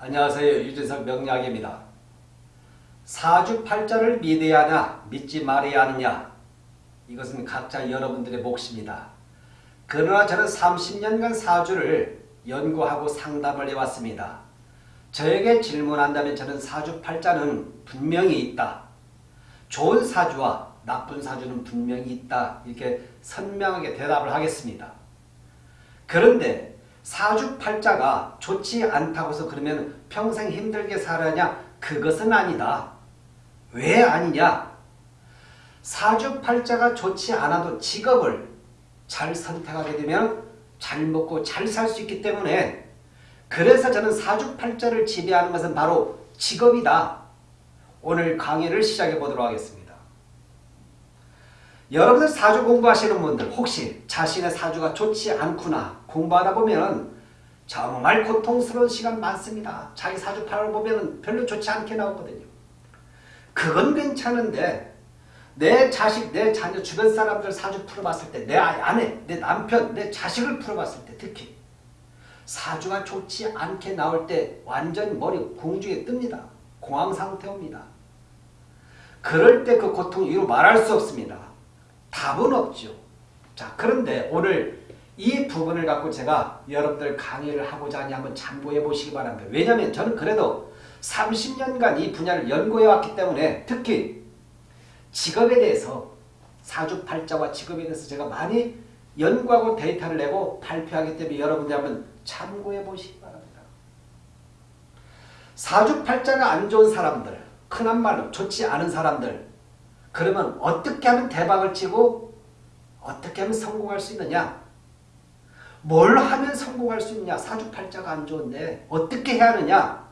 안녕하세요. 유재석 명약입니다. 사주팔자를 믿어야 하냐 믿지 말아야 하느냐 이것은 각자 여러분들의 몫입니다. 그러나 저는 30년간 사주를 연구하고 상담을 해왔습니다. 저에게 질문한다면 저는 사주팔자는 분명히 있다. 좋은 사주와 나쁜 사주는 분명히 있다. 이렇게 선명하게 대답을 하겠습니다. 그런데 사주팔자가 좋지 않다고 해서 그러면 평생 힘들게 살아냐? 그것은 아니다. 왜 아니냐? 사주팔자가 좋지 않아도 직업을 잘 선택하게 되면 잘 먹고 잘 살 수 있기 때문에 그래서 저는 사주팔자를 지배하는 것은 바로 직업이다. 오늘 강의를 시작해 보도록 하겠습니다. 여러분들 사주 공부하시는 분들 혹시 자신의 사주가 좋지 않구나 공부하다 보면 정말 고통스러운 시간 많습니다. 자기 사주팔을 보면 별로 좋지 않게 나오거든요. 그건 괜찮은데 내 자식, 내 자녀, 주변 사람들 사주 풀어봤을 때 내 아내, 내 남편, 내 자식을 풀어봤을 때 특히 사주가 좋지 않게 나올 때 완전 머리 공중에 뜹니다. 공황 상태 옵니다. 그럴 때 그 고통 이루 말할 수 없습니다. 답은 없죠. 자 그런데 오늘 이 부분을 갖고 제가 여러분들 강의를 하고자 하니 한번 참고해 보시기 바랍니다. 왜냐하면 저는 그래도 30년간 이 분야를 연구해 왔기 때문에 특히 직업에 대해서 사주팔자와 직업에 대해서 제가 많이 연구하고 데이터를 내고 발표하기 때문에 여러분들 한번 참고해 보시기 바랍니다. 사주팔자가 안 좋은 사람들, 흔한 말로 좋지 않은 사람들 그러면 어떻게 하면 대박을 치고 어떻게 하면 성공할 수 있느냐 뭘 하면 성공할 수 있냐 사주팔자가 안 좋은데 어떻게 해야 하느냐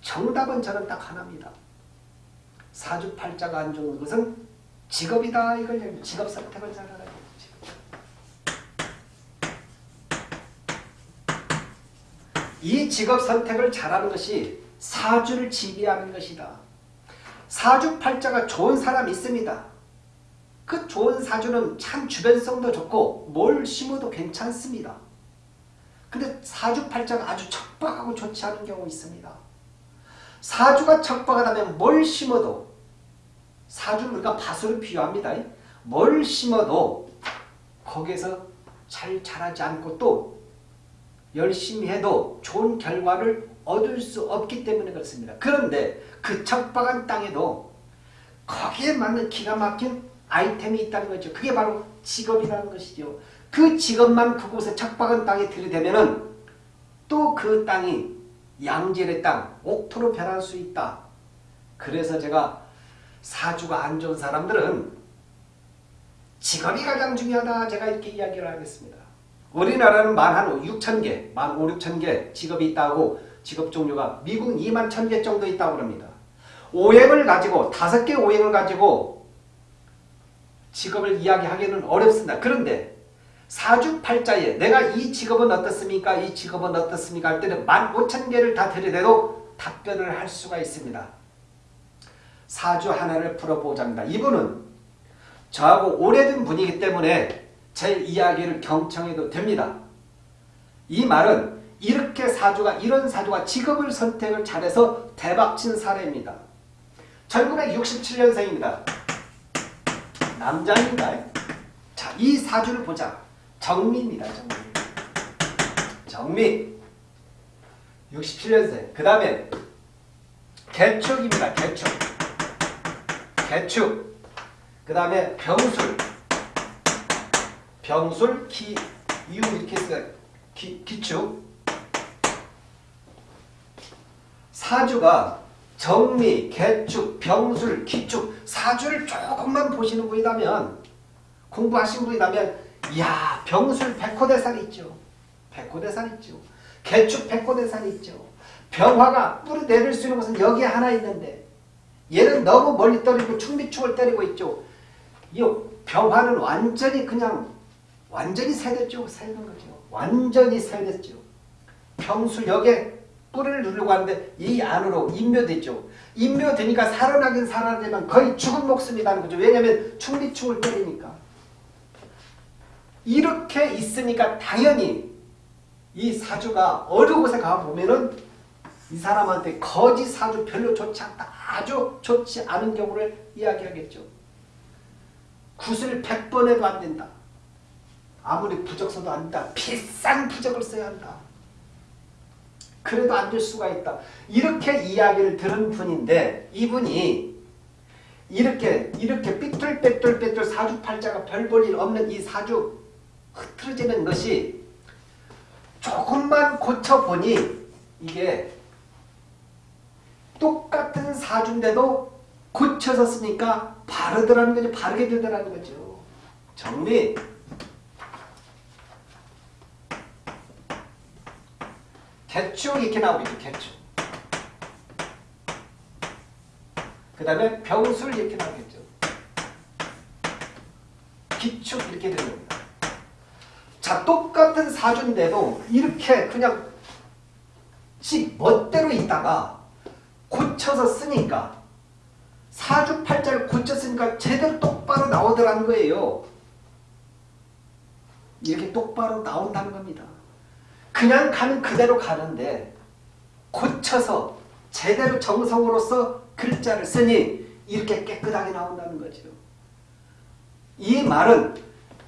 정답은 저는 딱 하나입니다. 사주팔자가 안 좋은 것은 직업이다. 이걸 직업 선택을 잘하라. 이 직업 선택을 잘하는 것이 사주를 지배하는 것이다. 사주팔자가 좋은 사람이 있습니다. 그 좋은 사주는 참 주변성도 좋고 뭘 심어도 괜찮습니다. 근데 사주팔자가 아주 척박하고 좋지 않은 경우 있습니다. 사주가 척박하다면 뭘 심어도 사주는 우리가 밭으로 비유합니다. 뭘 심어도 거기에서 잘 자라지 않고 또 열심히 해도 좋은 결과를 얻을 수 없기 때문에 그렇습니다. 그런데 그 척박한 땅에도 거기에 맞는 기가 막힌 아이템이 있다는 거죠. 그게 바로 직업이라는 것이죠. 그 직업만 그곳에 척박한 땅에 들이대면 또 그 땅이 양질의 땅, 옥토로 변할 수 있다. 그래서 제가 사주가 안 좋은 사람들은 직업이 가장 중요하다. 제가 이렇게 이야기를 하겠습니다. 우리나라는 만 한 6천 개, 만 5, 6천 개 직업이 있다고 직업 종류가 미국은 2만 1천 개 정도 있다고 합니다. 오행을 가지고 다섯 개 오행을 가지고 직업을 이야기하기는 어렵습니다. 그런데 사주팔자에 내가 이 직업은 어떻습니까? 이 직업은 어떻습니까? 할 때는 15,000개를 다 들이대도 답변을 할 수가 있습니다. 사주 하나를 풀어보자입니다. 이분은 저하고 오래된 분이기 때문에 제 이야기를 경청해도 됩니다. 이 말은 이렇게 사주가 이런 사주가 직업을 선택을 잘해서 대박친 사례입니다. 1967년생입니다. 남자입니다. 자, 이 사주를 보자. 정미입니다. 정미. 정미. 67년생. 그 다음에 개축입니다. 개축. 개축. 그 다음에 병술. 병술, 기, 이유 이렇게 써요. 기, 기축. 사주가 정미, 개축, 병술, 기축 사주를 조금만 보시는 분이라면 공부하신 분이라면 이야 병술 백호대산 있죠. 백호대산 있죠. 개축 백호대산 있죠. 병화가 뿌리 내릴 수 있는 것은 여기 하나 있는데 얘는 너무 멀리 떨리고 충비축을 때리고 있죠. 이 병화는 완전히 그냥 완전히 세댔죠. 세는 거죠. 완전히 세댔죠. 병술 여기에 뿌리를 누르고 하는데 이 안으로 인묘됐죠. 인묘되니까 살아나긴 살아나지만 거의 죽은 목숨이라는 거죠. 왜냐하면 충비충을 때리니까. 이렇게 있으니까 당연히 이 사주가 어느 곳에 가보면은 이 사람한테 거짓 사주 별로 좋지 않다. 아주 좋지 않은 경우를 이야기하겠죠. 굿을 100번 해도 안 된다. 아무리 부적 써도 안 된다. 비싼 부적을 써야 한다. 그래도 안 될 수가 있다. 이렇게 이야기를 들은 분인데 이분이 이렇게 이렇게 삐뚤빼뚤빼뚤 사주팔자가 별 볼 일 없는 이 사주 흐트러지는 것이 조금만 고쳐보니 이게 똑같은 사주인데도 고쳐서 쓰니까 바르더라는 거죠. 바르게 되더라는 거죠. 정리. 개축 이렇게 나오겠죠. 개축. 그 다음에 병술 이렇게 나오겠죠. 기축 이렇게 되는 겁니다. 자 똑같은 사주인데도 이렇게 그냥 지 멋대로 있다가 고쳐서 쓰니까 사주 팔자를 고쳤으니까 제대로 똑바로 나오더라는 거예요. 이렇게 똑바로 나온다는 겁니다. 그냥 가는 그대로 가는데 고쳐서 제대로 정성으로서 글자를 쓰니 이렇게 깨끗하게 나온다는 거죠. 이 말은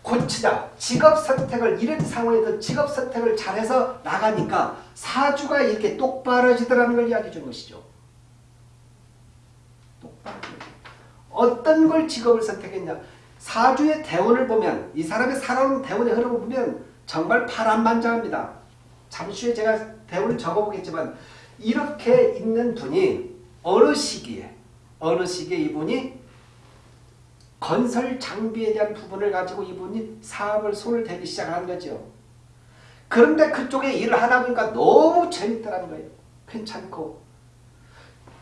고치자, 직업 선택을 이런 상황에서 직업 선택을 잘해서 나가니까 사주가 이렇게 똑바로지더라는 걸 이야기해 준 것이죠. 어떤 걸 직업을 선택했냐? 사주의 대운을 보면 이 사람의 살아오는 대운의 흐름을 보면 정말 파란만장합니다. 잠시 후에 제가 대운을 적어보겠지만 이렇게 있는 분이 어느 시기에 어느 시기에 이분이 건설 장비에 대한 부분을 가지고 이분이 사업을 손을 대기 시작한 거죠. 그런데 그쪽에 일을 하다 보니까 너무 재밌더라는 거예요. 괜찮고.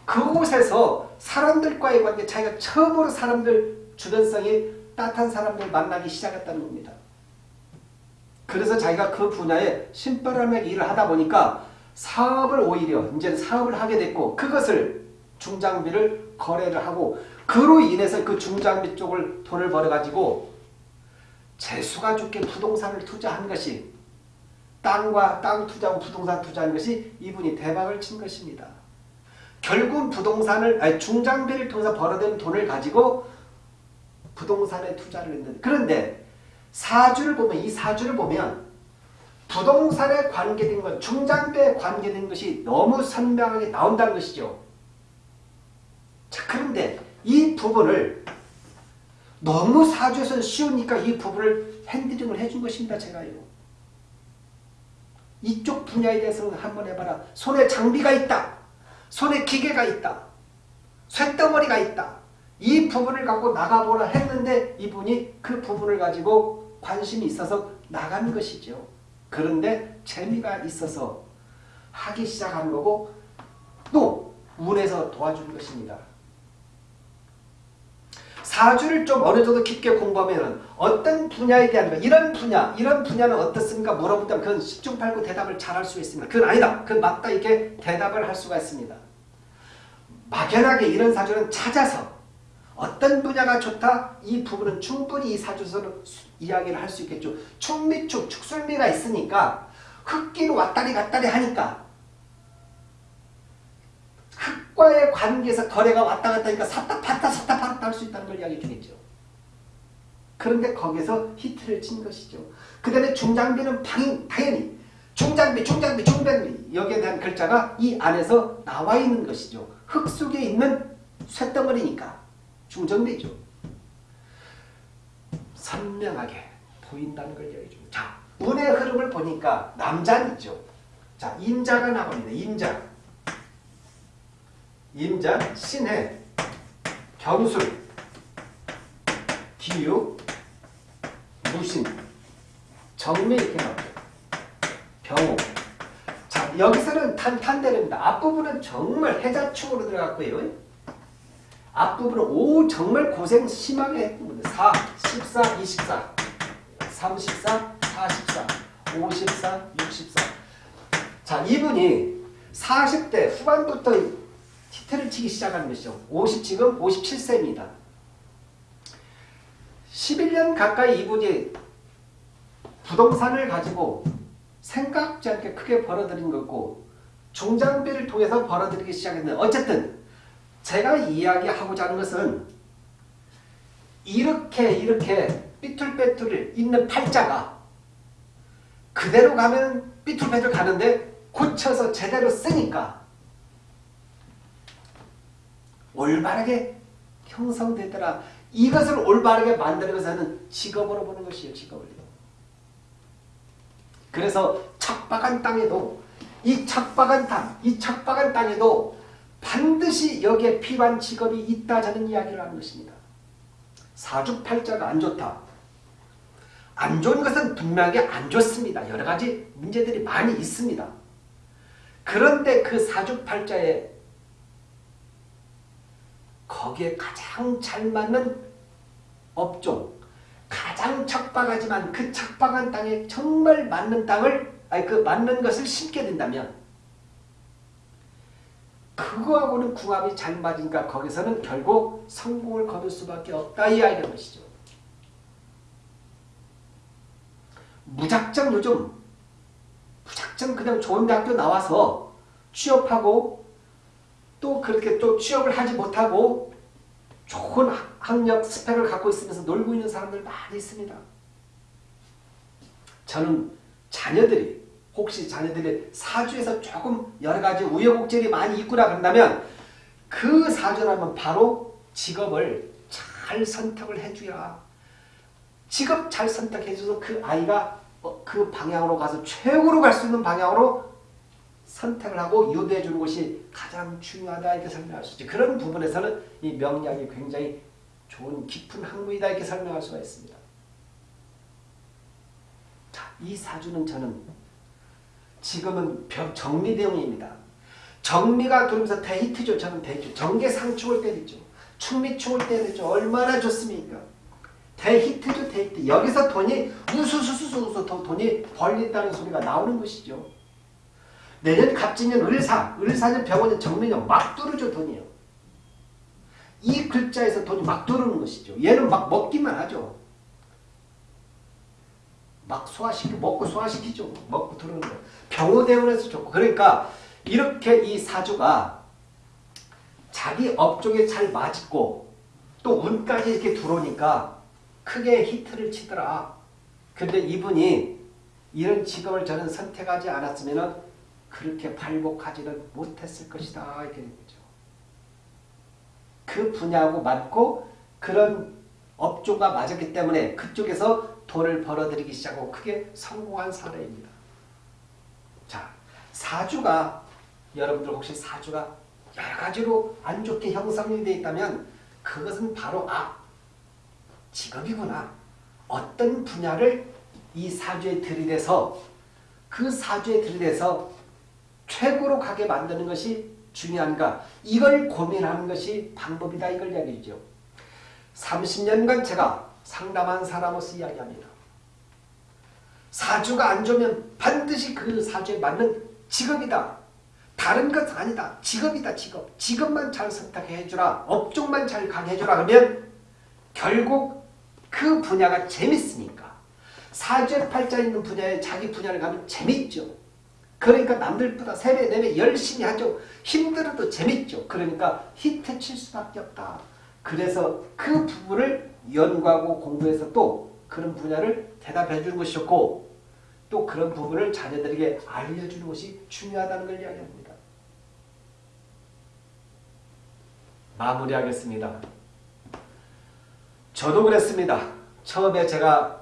그곳에서 사람들과의 관계, 자기가 처음으로 사람들 주변성이 따뜻한 사람들 만나기 시작했다는 겁니다. 그래서 자기가 그 분야에 신바람에 일을 하다 보니까 사업을 오히려 이제 사업을 하게 됐고 그것을 중장비를 거래를 하고 그로 인해서 그 중장비 쪽을 돈을 벌어가지고 재수가 좋게 부동산을 투자한 것이 땅과 땅 투자하고 부동산 투자한 것이 이분이 대박을 친 것입니다. 결국 부동산을 아니 중장비를 통해서 벌어든 돈을 가지고 부동산에 투자를 했는데 그런데 사주를 보면 이 사주를 보면 부동산에 관계된 것, 중장비에 관계된 것이 너무 선명하게 나온다는 것이죠. 자, 그런데 이 부분을 너무 사주에서 쉬우니까 이 부분을 핸들링을 해준 것입니다. 제가요. 이쪽 분야에 대해서는 한번 해봐라. 손에 장비가 있다. 손에 기계가 있다. 쇳덩어리가 있다. 이 부분을 갖고 나가보라 했는데 이분이 그 부분을 가지고 관심이 있어서 나간 것이죠. 그런데 재미가 있어서 하기 시작한 거고 또 운에서 도와주는 것입니다. 사주를 좀 어느 정도 깊게 공부하면 어떤 분야에 대한 거 이런 분야 이런 분야는 어떻습니까 물어보면 그건 10중 8구 대답을 잘 할 수 있습니다. 그건 아니다. 그건 맞다 이렇게 대답을 할 수가 있습니다. 막연하게 이런 사주는 찾아서 어떤 분야가 좋다 이 부분은 충분히 이 사주에서는 이야기를 할 수 있겠죠. 축미축 축술미가 있으니까 흙기로 왔다리 갔다리 하니까 흙과의 관계에서 거래가 왔다 갔다 하니까 샀다 팔다 샀다 팔았다 할 수 있다는 걸 이야기해 주겠죠. 그런데 거기서 히트를 친 것이죠. 그 다음에 중장비는 당연히 중장비 중장비 중장비 여기에 대한 글자가 이 안에서 나와 있는 것이죠. 흙 속에 있는 쇳덩어리니까 중정비죠. 선명하게 보인다는 걸 이야기해 줍니다. 자, 운의 흐름을 보니까 남자는 있죠. 자, 임자가 나옵니다. 임자. 임자, 신해, 경술, 기유, 무신, 정미 이렇게 나오죠. 병호. 자, 여기서는 탄탄대입니다 앞부분은 정말 해자축으로 들어갔고요. 앞부분은 오 정말 고생 심하게 했습니다. 4, 14, 24, 34, 44, 54, 64. 자, 이분이 40대 후반부터 히트를 치기 시작하는 것이죠. 50 지금 57세입니다. 11년 가까이 이분이 부동산을 가지고 생각지 않게 크게 벌어들인 거고 중장비를 통해서 벌어들이기 시작했는데 어쨌든 제가 이야기하고자 하는 것은 이렇게 이렇게 삐뚤빼뚤 있는 팔자가 그대로 가면 삐뚤빼뚤 가는데 고쳐서 제대로 쓰니까 올바르게 형성되더라. 이것을 올바르게 것은 직업으로 보는 것이에요. 직업을. 그래서 척박한 땅에도 이 척박한 땅, 이 척박한 땅에도 반드시 여기에 필요한 직업이 있다 저는 이야기를 하는 것입니다. 사주팔자가 안 좋다. 안 좋은 것은 분명하게 안 좋습니다. 여러 가지 문제들이 많이 있습니다. 그런데 그 사주팔자에 거기에 가장 잘 맞는 업종, 가장 척박하지만 그 척박한 땅에 정말 맞는 땅을 아니 그 맞는 것을 심게 된다면 그거하고는 궁합이 잘 맞으니까 거기서는 결국 성공을 거둘 수밖에 없다 이 아이라는 것이죠. 무작정 요즘 무작정 그냥 좋은 대학교 나와서 취업하고 또 그렇게 또 취업을 하지 못하고 좋은 학력 스펙을 갖고 있으면서 놀고 있는 사람들 많이 있습니다. 저는 자녀들이 혹시 자녀들이 사주에서 조금 여러 가지 우여곡절이 많이 있구나 그런다면 그 사주라면 바로 직업을 잘 선택을 해줘야 직업 잘 선택해줘서 그 아이가 어, 그 방향으로 가서 최고로 갈 수 있는 방향으로 선택을 하고 유도해 주는 것이 가장 중요하다 이렇게 설명할 수 있지. 그런 부분에서는 이 명리가 굉장히 좋은 깊은 학문이다 이렇게 설명할 수가 있습니다. 자, 이 사주는 저는 지금은 정미대운입니다. 정미가 돌면서 대히트죠. 저는 대히트. 정계상충을 때리죠. 축미충을 때리죠. 얼마나 좋습니까? 대히트죠. 대히트. 여기서 돈이 우수수수수 돈이 벌린다는 소리가 나오는 것이죠. 내년 갑진년 을사, 을사년 병원년 정민년 막 뚫어줘 돈이요. 이 글자에서 돈이 막 들어오는 것이죠. 얘는 막 먹기만 하죠. 막 소화시키 먹고 소화시키죠. 먹고 들어오는 거. 병호대원에서 좋고 그러니까 이렇게 이 사주가 자기 업종에 잘 맞고 또 운까지 이렇게 들어오니까 크게 히트를 치더라. 근데 이분이 이런 직업을 저는 선택하지 않았으면 그렇게 발복하지는 못했을 것이다. 이렇게 된 거죠. 그 분야하고 맞고 그런 업종과 맞았기 때문에 그쪽에서 돈을 벌어들이기 시작하고 크게 성공한 사례입니다. 자, 사주가 여러분들 혹시 사주가 여러 가지로 안 좋게 형성이 되어 있다면 그것은 바로 아 직업이구나. 어떤 분야를 이 사주에 들이대서 그 사주에 들이대서 최고로 가게 만드는 것이 중요한가 이걸 고민하는 것이 방법이다 이걸 이야기죠. 30년간 제가 상담한 사람으로서 이야기합니다. 사주가 안 좋으면 반드시 그 사주에 맞는 직업이다. 다른 것 아니다. 직업이다 직업. 직업만 잘 선택해 주라. 업종만 잘 가게 해주라. 그러면 결국 그 분야가 재밌으니까. 사주에 팔자 있는 분야에 자기 분야를 가면 재밌죠. 그러니까 남들보다 3배, 4배 열심히 하죠. 힘들어도 재밌죠. 그러니까 히트 칠 수밖에 없다. 그래서 그 부분을 연구하고 공부해서 또 그런 분야를 대답해 주는 것이 좋고 또 그런 부분을 자녀들에게 알려주는 것이 중요하다는 걸 이야기합니다. 마무리하겠습니다. 저도 그랬습니다. 처음에 제가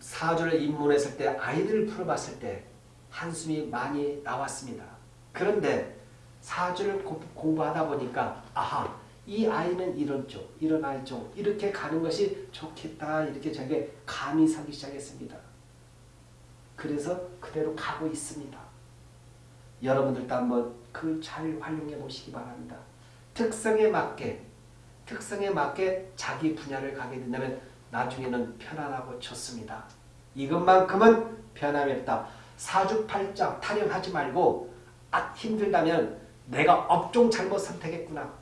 사주를 입문했을 때 아이들을 풀어봤을 때 한숨이 많이 나왔습니다. 그런데 사주를 공부하다 보니까 아하 이 아이는 이런 쪽, 이런 아이 쪽 이렇게 가는 것이 좋겠다 이렇게 저게 감이 서기 시작했습니다. 그래서 그대로 가고 있습니다. 여러분들도 한번 그 잘 활용해 보시기 바랍니다. 특성에 맞게 특성에 맞게 자기 분야를 가게 된다면 나중에는 편안하고 좋습니다. 이것만큼은 변함이 없다. 사주팔자 타령하지 말고 아 힘들다면 내가 업종 잘못 선택했구나.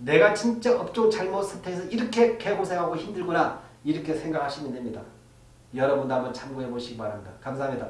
내가 진짜 업종 잘못 선택해서 이렇게 개고생하고 힘들구나. 이렇게 생각하시면 됩니다. 여러분도 한번 참고해 보시기 바랍니다. 감사합니다.